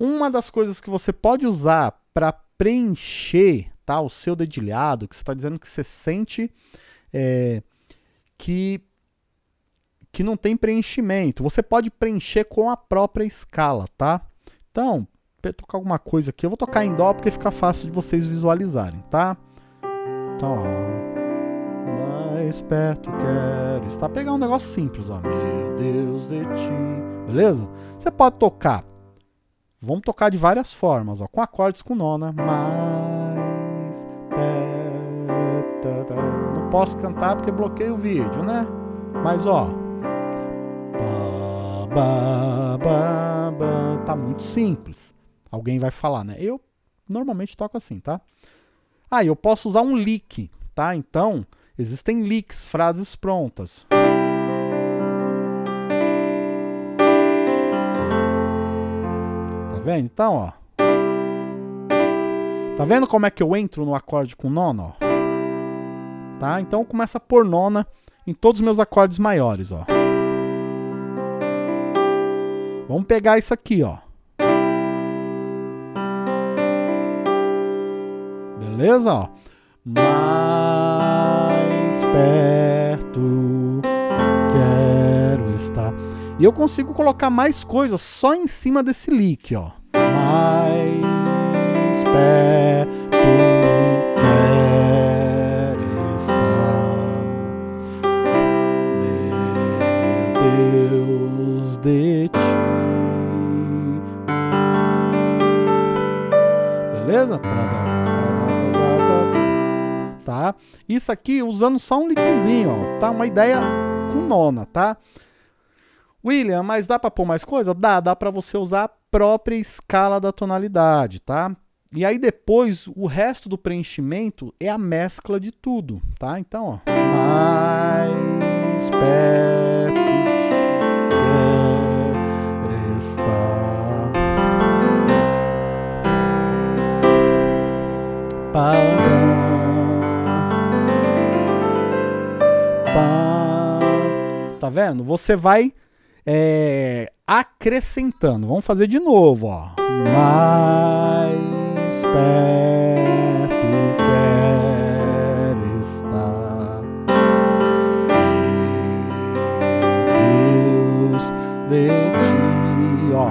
Uma das coisas que você pode usar para preencher tá, o seu dedilhado, que você está dizendo que você sente é, que, que não tem preenchimento, você pode preencher com a própria escala, tá? Então, para tocar alguma coisa aqui, eu vou tocar em Dó porque fica fácil de vocês visualizarem, tá? Então, ó. Mais perto quero estar. Pegar um negócio simples, ó. Meu Deus de ti. Beleza? Você pode tocar Vamos tocar de várias formas, ó, com acordes com nona. Mais. Não posso cantar porque bloqueio o vídeo, né? Mas ó. Tá muito simples. Alguém vai falar, né? Eu normalmente toco assim, tá? Ah, eu posso usar um lick, tá? Então, existem licks, frases prontas. Vendo? Então, ó. Tá vendo como é que eu entro no acorde com nona, ó? Tá? Então começa a pôr nona em todos os meus acordes maiores, ó. Vamos pegar isso aqui, ó. Beleza, ó. Mais perto quero estar. E eu consigo colocar mais coisas só em cima desse lick, ó. Perto quer estar, meu Deus de ti. Beleza? Tá, tá, tá, tá, Isso aqui usando só um lickzinho, ó. Tá uma ideia com nona, tá? William, mas dá para pôr mais coisa? Dá, dá para você usar a própria escala da tonalidade, tá? E aí depois, o resto do preenchimento é a mescla de tudo, tá? Então, ó. Mais perto quer estar. Para. Tá vendo? Você vai é, acrescentando. Vamos fazer de novo, ó. Mais perto quer estar. Deus de ti, ó.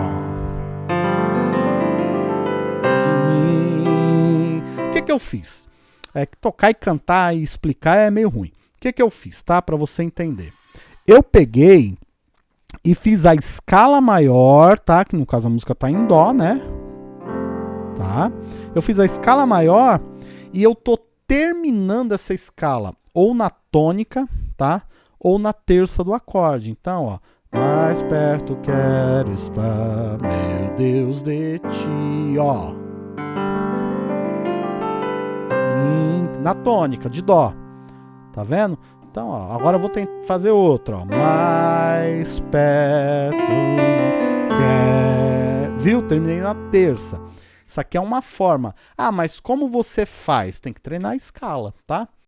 De mim. O que que eu fiz? É que tocar e cantar e explicar é meio ruim. O que que eu fiz, tá? Para você entender. Eu peguei e fiz a escala maior, tá? Que no caso a música tá em dó, né? Tá? Eu fiz a escala maior e eu tô terminando essa escala ou na tônica, tá? Ou na terça do acorde. Então, ó, mais perto quero estar, meu Deus de ti, ó. Na tônica, de dó. Tá vendo? Então, ó, agora eu vou fazer outro, ó. Mais perto quer... Viu? Terminei na terça. Isso aqui é uma forma. Ah, mas como você faz? Tem que treinar a escala, tá?